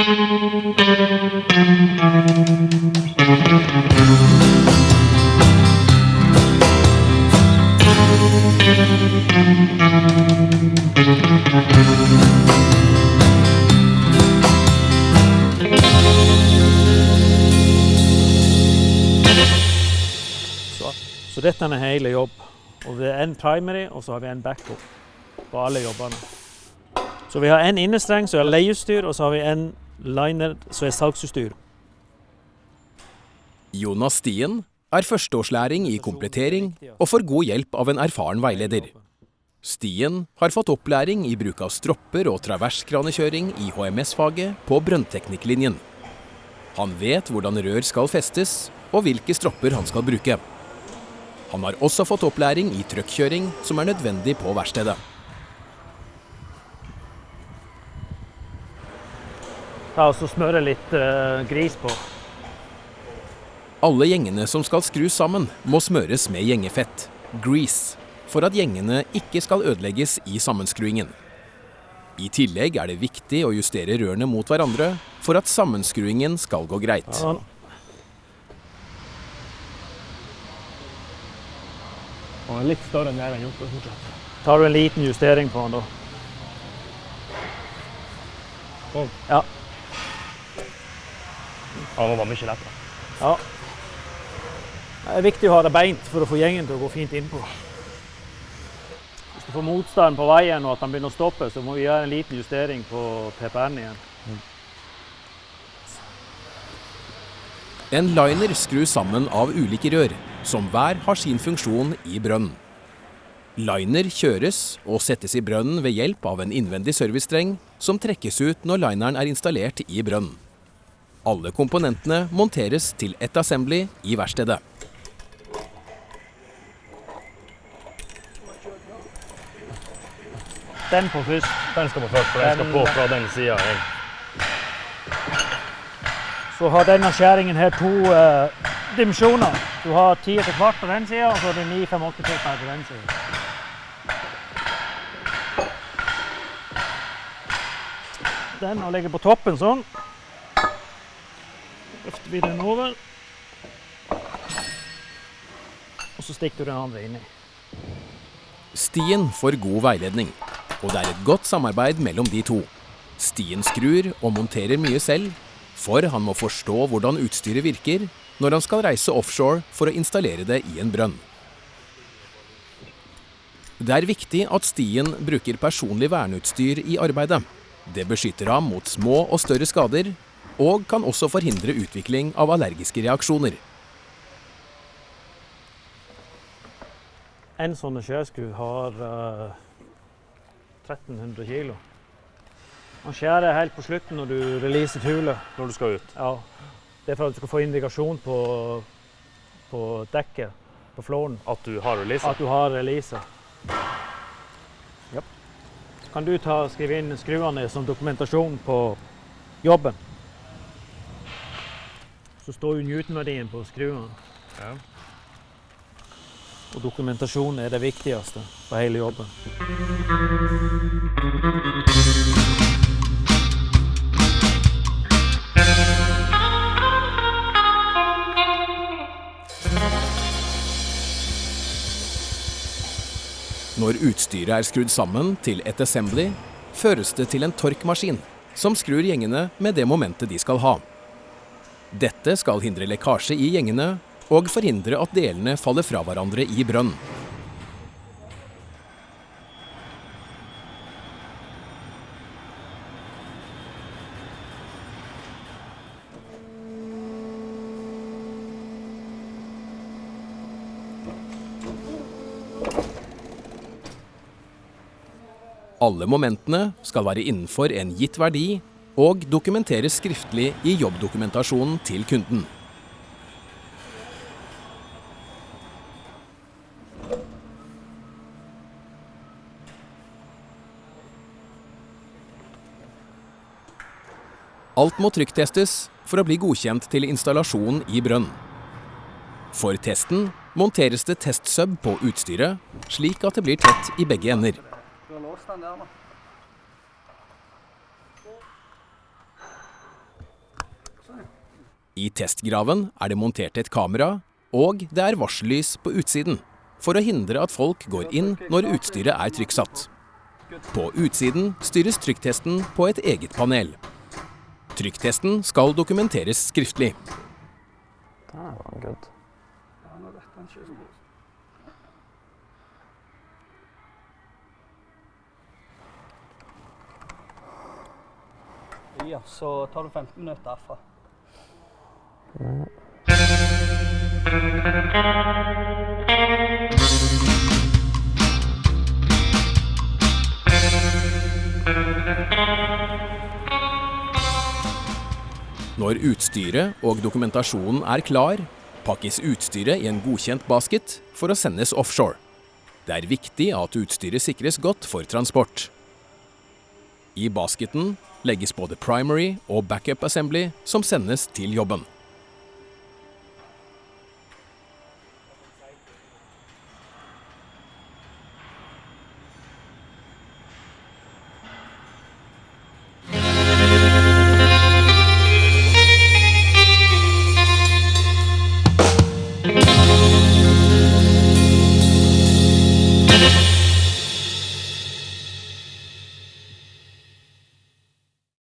Så, så dette er hele jobb. Og det er en primary, og så har vi en backup på alle jobbene. Så vi har en innestreng som er leieutstyr, og så har vi en liner som er salgsutstyr. Jonas Stien er førsteårslæring i komplettering og får god hjelp av en erfaren veileder. Stien har fått opplæring i bruk av stropper og traverskranekjøring i HMS-faget på brønnteknikklinjen. Han vet hvordan rør skal festes, og hvilke stropper han skal bruke. Han har også fått opplæring i trøkkjøring, som er nødvendig på verkstedet. Ta og så smøre litt eh, gris på. Alle gjengene som skal skrus sammen, må smøres med gjengefett, grease, for at gjengene ikke skal ødelegges i sammenskruingen. I tillegg er det viktig å justere rørene mot hverandre for at sammenskruingen skal gå greit. Ja, Han er litt større enn jeg har gjort. fortsatt. Tar du en liten justering på den da? Sånn. Ja. det var mye lettere. ja. Det er viktig å ha det beint for å få gjengen til å gå fint innpå. Hvis du får motstand på veien og at han begynner å stoppe, så må vi gjøre en liten justering på PPN igjen. En liner skrus sammen av ulike rør, som hver har sin funksjon i brønnen. Liner kjøres og settes i brønnen ved hjelp av en innvendig servicestreng som trekkes ut når lineren er installert i brønnen. Alle komponentene monteres til ett assembly i verkstedet. Den på først. Den skal på først, for den skal på fra den sida. Så har denne skjæringen her to eh, dimensjoner. Du har 10 etter kvart på den sida, og så har du 9 5 8 på den sida. Den og legger på toppen sånn. Løfter vi den over. Og så stikker du den andre inni. Stien får god veiledning, og det er et godt samarbeid mellom de to. Stien skrur og monterer mye selv, for han må forstå hvordan utstyret virker når han skal reise offshore for å installere det i en brønn. Det er viktig at Stien bruker personlig verneutstyr i arbeidet. Det beskytter ham mot små og større skader, og kan også forhindre utvikling av allergiske reaksjoner. En sånn skjærskru har uh, 1300 kilo. Han skjærer helt på slutten når du releaser hulet. Når du skal ut. Ja. Det er for at du skal få indikasjon på, på dekket, på flåren, At du har releaser? at du har releaser. Ja. Kan du ta, skrive inn skruene som dokumentasjon på jobben? Så står jo Newton-verdien på skruene. Ja. Og dokumentasjon er det viktigste på hele jobben. Når utstyret er skrudd sammen til et assembly, føres det til en torkmaskin, som skrur gjengene med det momentet de skal ha. Dette skal hindre lekkasje i gjengene og forhindre at delene faller fra hverandre i brønn. Alle momentene skal være innenfor en gitt verdi og dokumenteres skriftlig i jobbdokumentasjonen til kunden. Alt må trykktestes for å bli godkjent til installasjon i brønn. For testen monteres det testsub på utstyret, slik at det blir tett i begge ender. I testgraven er det montert et kamera, og det er varsellys på utsiden, for å hindre at folk går inn når utstyret er trykksatt. På utsiden styres trykktesten på et eget panel. Trykktesten skal dokumenteres skriftlig. Ja, så tar du 15 minutter derfra. Når utstyret og dokumentasjonen er klar, pakkes utstyret i en godkjent basket for å sendes offshore. Det er viktig at utstyret sikres godt for transport. I basketen legges både primary og backup assembly som sendes til jobben.